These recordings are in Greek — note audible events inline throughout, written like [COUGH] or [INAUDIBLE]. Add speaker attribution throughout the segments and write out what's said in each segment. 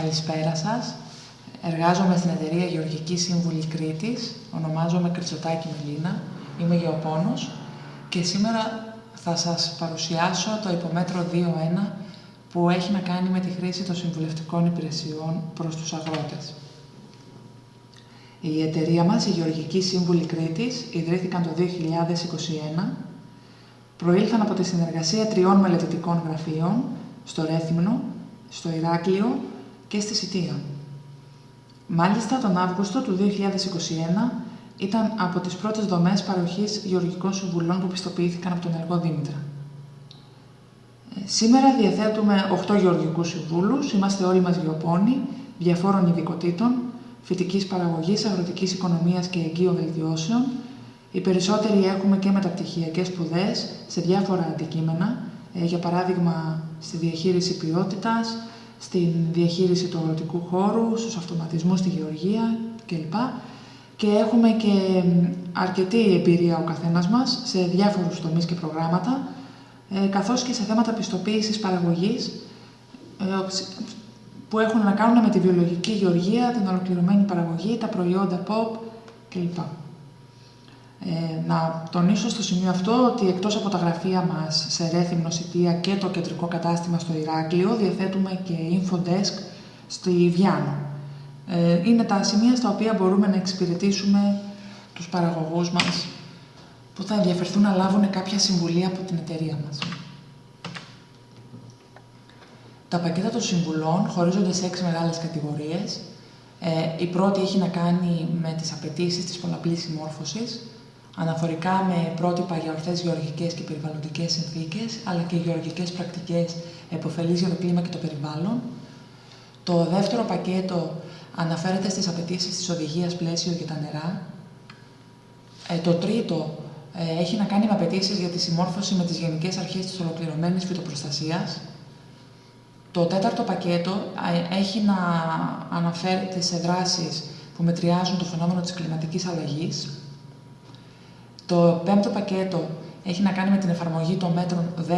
Speaker 1: Καλησπέρα σας. Εργάζομαι στην εταιρεία Γεωργική Σύμβουλη Κρήτης. Ονομάζομαι Κριτσοτάκη Μελίνα. Είμαι γεωπόνος και σήμερα θα σας παρουσιάσω το υπομέτρο 2.1 που έχει να κάνει με τη χρήση των συμβουλευτικών υπηρεσιών προς τους αγρότες. Η εταιρεία μας, η Γεωργική Σύμβουλη Κρήτης, ιδρύθηκαν το 2021. Προήλθαν από τη συνεργασία τριών μελετητικών γραφείων στο Ρέθυμνο, στο Ηράκλειο και στη Σιτία. Μάλιστα, τον Αύγουστο του 2021 ήταν από τις πρώτες δομές παροχής γεωργικών συμβουλών που πιστοποιήθηκαν από τον Εργό Δήμητρα. Ε, σήμερα διαθέτουμε 8 γεωργικούς συμβούλους, είμαστε όλοι μας γεωπόνοι, διαφόρων ειδικοτήτων, φυτικής παραγωγής, αγροτικής οικονομίας και εγκύων βελτιώσεων. Οι περισσότεροι έχουμε και μεταπτυχιακές σπουδές σε διάφορα αντικείμενα, ε, για παράδειγμα στη διαχείριση ποιότητας, στην διαχείριση του αγροτικού χώρου, στους αυτοματισμούς στη γεωργία κλπ. Και έχουμε και αρκετή εμπειρία ο καθένας μας σε διάφορους τομείς και προγράμματα, ε, καθώς και σε θέματα πιστοποίησης παραγωγής, ε, που έχουν να κάνουν με τη βιολογική γεωργία, την ολοκληρωμένη παραγωγή, τα προϊόντα pop κλπ. Ε, να τονίσω στο σημείο αυτό ότι εκτός από τα γραφεία μας σε Ρέθυμνο, Σιτία και το κεντρικό κατάστημα στο Ηράκλειο, διαθέτουμε και infodesk στη Βιάνο. Ε, είναι τα σημεία στα οποία μπορούμε να εξυπηρετήσουμε τους παραγωγούς μας που θα ενδιαφερθούν να λάβουν κάποια συμβουλή από την εταιρεία μας. Τα πακέτα των συμβουλών χωρίζονται σε έξι μεγάλες κατηγορίες. Ε, η πρώτη έχει να κάνει με τις απαιτήσεις της πολλαπλής συμμόρφωσης, αναφορικά με πρότυπα για ορθές γεωργικές και περιβαλλοντικές συνθήκες, αλλά και γεωργικές πρακτικές επωφελείς για το κλίμα και το περιβάλλον. Το δεύτερο πακέτο αναφέρεται στις απαιτήσεις της οδηγίας πλαίσιο για τα νερά. Ε, το τρίτο ε, έχει να κάνει με απαιτήσεις για τη συμμόρφωση με τις γενικές αρχές της ολοκληρωμένης φυτοπροστασίας. Το τέταρτο πακέτο ε, έχει να αναφέρεται σε δράσεις που μετριάζουν το φαινόμενο της κλιματικής αλλαγής. Το πέμπτο πακέτο έχει να κάνει με την εφαρμογή των μέτρων 10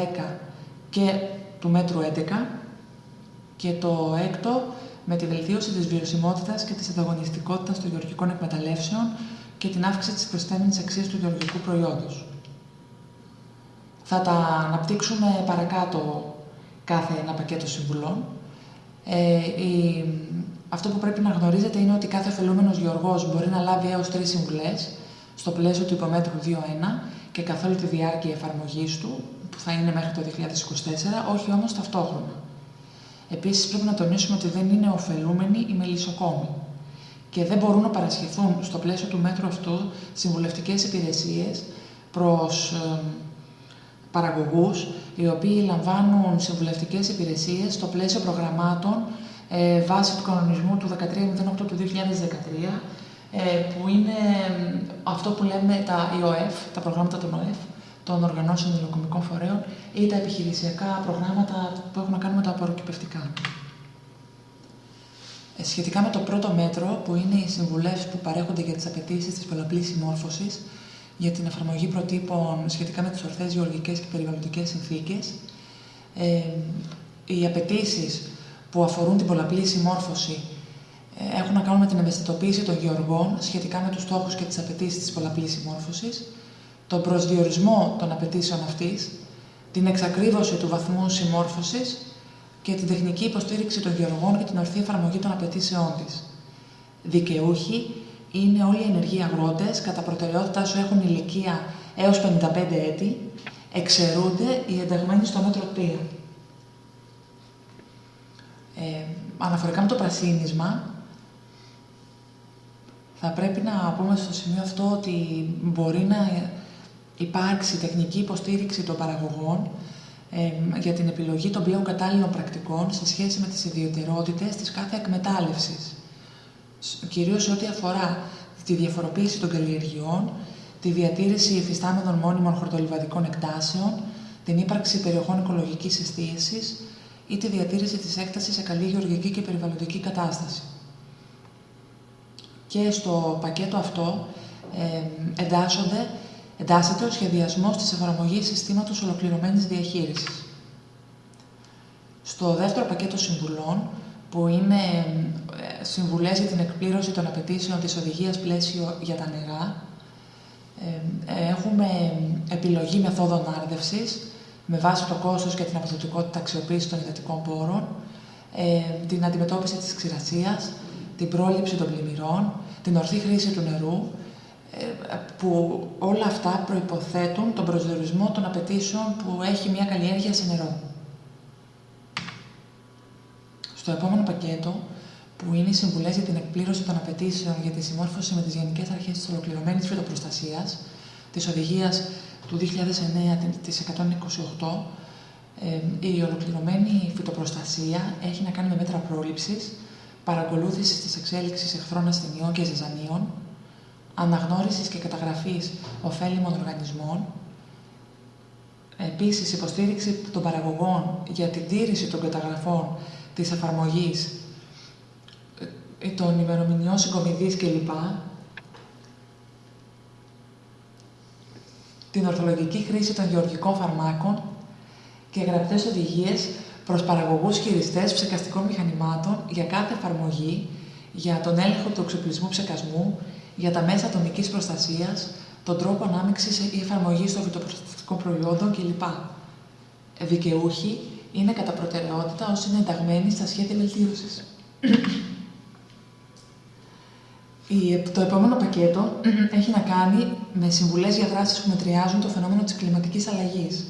Speaker 1: και του μέτρου 11 και το έκτο με τη βελτίωση της βιωσιμότητας και της ανταγωνιστικότητας των γεωργικών εκμεταλλεύσεων και την αύξηση της προσθέμενης αξίας του γεωργικού προϊόντος. Θα τα αναπτύξουμε παρακάτω κάθε ένα πακέτο συμβουλών. Ε, η, αυτό που πρέπει να γνωρίζετε είναι ότι κάθε ωφελούμενος γεωργός μπορεί να λάβει έως τρεις συμβουλές στο πλαίσιο του υπομέτρου 2.1 και καθ' όλη τη διάρκεια εφαρμογής του, που θα είναι μέχρι το 2024, όχι όμως ταυτόχρονα. Επίσης πρέπει να τονίσουμε ότι δεν είναι ωφελούμενοι οι μελισσοκόμοι και δεν μπορούν να παρασχεθούν στο πλαίσιο του μέτρου αυτού συμβουλευτικές υπηρεσίες προς ε, παραγωγούς οι οποίοι λαμβάνουν συμβουλευτικές υπηρεσίες στο πλαίσιο προγραμμάτων ε, βάσει του κανονισμού του 1308 του 2013 ε, που είναι αυτό που λέμε τα ΙΟΕΦ, τα προγράμματα των ΟΕΦ, των οργανώσεων υλοκομικών φορέων ή τα επιχειρησιακά προγράμματα που έχουν να κάνουν με τα απορροκυπευτικά. Ε, σχετικά με το πρώτο μέτρο, που είναι οι συμβουλές που παρέχονται για τις απαιτήσεις της πολλαπλής συμμόρφωσης, για την εφαρμογή προτύπων σχετικά με τις ορθές γεωργικές και περιβαλλοντικές συνθήκες, ε, οι απαιτήσεις που αφορούν την πολλαπλή συμμόρφωση ε, έχουν να κάνουν με την ευαισθητοποίηση των γεωργών σχετικά με τους στόχους και τις απαιτήσεις της πολλαπλής συμμόρφωσης, τον προσδιορισμό των απαιτήσεων αυτής, την εξακρίβωση του βαθμού συμμόρφωσης και την τεχνική υποστήριξη των γεωργών και την ορθή εφαρμογή των απαιτήσεών της. Δικαιούχοι είναι όλοι οι ενεργοί αγρότες, κατά προτεραιότητά σου έχουν ηλικία έως 55 έτη, εξαιρούνται οι ενταγμένοι στο μέτρο 3. Ε, αναφορικά με το πρασίνισμα, θα πρέπει να πούμε στο σημείο αυτό ότι μπορεί να υπάρξει τεχνική υποστήριξη των παραγωγών ε, για την επιλογή των πλέον κατάλληλων πρακτικών σε σχέση με τις ιδιαιτερότητες της κάθε εκμετάλλευσης. Κυρίως ό,τι αφορά τη διαφοροποίηση των καλλιεργειών, τη διατήρηση υφιστάμενων μόνιμων χορτολιβαδικών εκτάσεων, την ύπαρξη περιοχών οικολογικής εστίασης ή τη διατήρηση της έκτασης σε καλή γεωργική και περιβαλλοντική κατάσταση. Και στο πακέτο αυτό ε, εντάσσονται εντάσσεται ο σχεδιασμός της εφαρμογής συστήματος ολοκληρωμένης διαχείρισης. Στο δεύτερο πακέτο συμβουλών που είναι ε, συμβουλές για την εκπλήρωση των απαιτήσεων της οδηγίας πλαίσιο για τα νερά. Ε, έχουμε επιλογή μεθόδων άρδευσης με βάση το κόστος και την αποδοτικότητα αξιοποίησης των υδατικών πόρων, την αντιμετώπιση της ξηρασίας, την πρόληψη των πλημμυρών, την ορθή χρήση του νερού, που όλα αυτά προϋποθέτουν τον προσδιορισμό των απαιτήσεων που έχει μια καλλιέργεια σε νερό. Στο επόμενο πακέτο, που είναι οι συμβουλές για την εκπλήρωση των απαιτήσεων για τη συμμόρφωση με τις Γενικές Αρχές της Ολοκληρωμένης Φυτοπροστασίας, της Οδηγίας του 2009 της 128, η ολοκληρωμένη φυτοπροστασία έχει να κάνει με μέτρα πρόληψης, παρακολούθησης της εξέλιξης εχθρών ασθενειών και ζυζανίων, αναγνώρισης και καταγραφής ωφέλιμων οργανισμών, επίσης υποστήριξη των παραγωγών για την τήρηση των καταγραφών της εφαρμογής ε, των ημερομηνιών συγκομιδής κλπ. Την ορθολογική χρήση των γεωργικών φαρμάκων και γραπτές οδηγίες προς παραγωγούς χειριστές ψεκαστικών μηχανημάτων για κάθε εφαρμογή, για τον έλεγχο του εξοπλισμού ψεκασμού, για τα μέσα ατομικής προστασίας, τον τρόπο ανάμειξης ή εφαρμογής των φυτοπροστατικών προϊόντων κλπ. Δικαιούχοι είναι κατά προτεραιότητα όσοι είναι ενταγμένοι στα σχέδια βελτίωσης. το επόμενο πακέτο έχει να κάνει με συμβουλές για δράσεις που μετριάζουν το φαινόμενο της κλιματικής αλλαγής.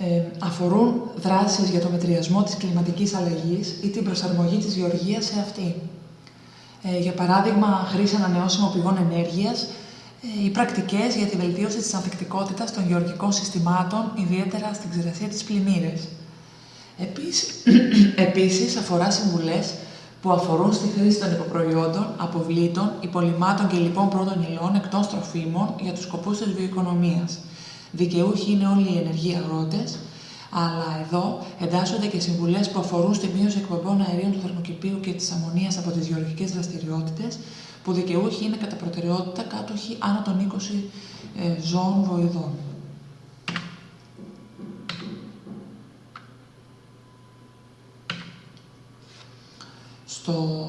Speaker 1: Ε, αφορούν δράσεις για το μετριασμό της κλιματικής αλλαγής ή την προσαρμογή της γεωργίας σε αυτή. Ε, για παράδειγμα, χρήση ανανεώσιμων πηγών ενέργειας ε, ή πρακτικές για τη βελτίωση της ανθεκτικότητας των γεωργικών συστημάτων, ιδιαίτερα στην ξηρασία της πλημμύρες. Επίσης, [CLEARS THROAT] επίσης αφορά συμβουλές που αφορούν στη χρήση των υποπροϊόντων, αποβλήτων, υπολοιμάτων και λοιπόν πρώτων υλών εκτός τροφίμων για τους σκοπούς της βιοοικονομίας. Δικαιούχοι είναι όλοι οι ενεργοί αγρότες, αλλά εδώ εντάσσονται και συμβουλές που αφορούν στη μείωση εκπομπών αερίων του θερμοκηπίου και της αμμονίας από τις γεωργικές δραστηριότητες, που δικαιούχοι είναι κατά προτεραιότητα κάτοχοι άνω των 20 ε, ζώων βοηδών. στο,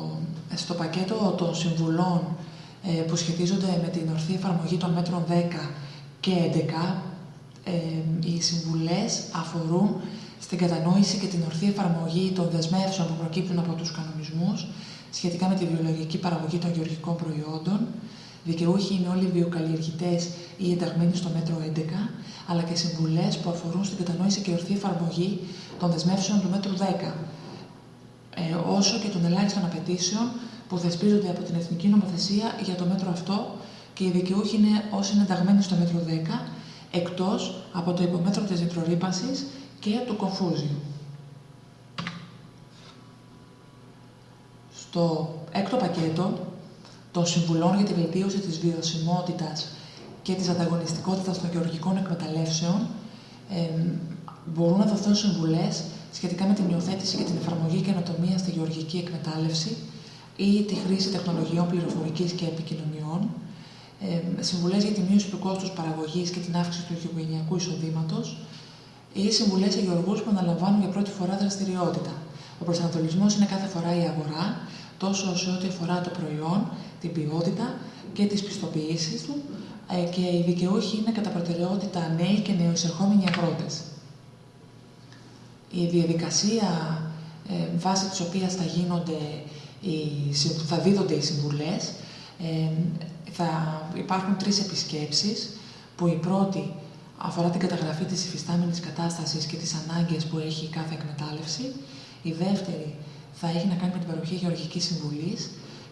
Speaker 1: στο πακέτο των συμβουλών ε, που σχετίζονται με την ορθή εφαρμογή των μέτρων 10 και 11, ε, οι συμβουλές αφορούν στην κατανόηση και την ορθή εφαρμογή των δεσμεύσεων που προκύπτουν από τους κανονισμούς σχετικά με τη βιολογική παραγωγή των γεωργικών προϊόντων. Δικαιούχοι είναι όλοι οι βιοκαλλιεργητές ή ενταγμένοι στο μέτρο 11, αλλά και συμβουλές που αφορούν στην κατανόηση και ορθή εφαρμογή των δεσμεύσεων του μέτρου 10, ε, όσο και των ελάχιστων απαιτήσεων που θεσπίζονται από την Εθνική Νομοθεσία για το μέτρο αυτό και οι δικαιούχοι είναι όσοι είναι ενταγμένοι στο μέτρο 10, εκτός από το υπομέτρο της νητρορύπανσης και του κομφούζιου. Στο έκτο πακέτο των συμβουλών για τη βελτίωση της βιωσιμότητας και της ανταγωνιστικότητας των γεωργικών εκμεταλλεύσεων ε, μπορούν να δοθούν συμβουλές σχετικά με την υιοθέτηση και την εφαρμογή καινοτομία στη γεωργική εκμετάλλευση ή τη χρήση τεχνολογιών πληροφορικής και επικοινωνιών, ε, συμβουλές για τη μείωση του κόστους παραγωγής και την αύξηση του οικογενειακού εισοδήματος ή συμβουλές σε γεωργούς που αναλαμβάνουν για πρώτη φορά δραστηριότητα. Ο προσανατολισμός είναι κάθε φορά η αγορά, τόσο σε ό,τι αφορά το προϊόν, την ποιότητα και τις πιστοποιήσεις του, ε, και οι δικαιούχοι είναι κατά προτεραιότητα νέοι και νεοεισερχόμενοι αγρότες η διαδικασία ε, βάσει της οποίας θα, γίνονται οι, θα δίδονται οι συμβουλές ε, θα υπάρχουν τρεις επισκέψεις που η πρώτη αφορά την καταγραφή της υφιστάμενης κατάστασης και τις ανάγκες που έχει κάθε εκμετάλλευση. Η δεύτερη θα έχει να κάνει με την παροχή γεωργικής συμβουλής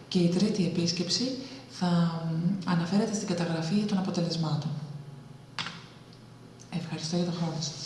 Speaker 1: και η τρίτη επίσκεψη θα αναφέρεται στην καταγραφή των αποτελεσμάτων. Ευχαριστώ για τον χρόνο σας.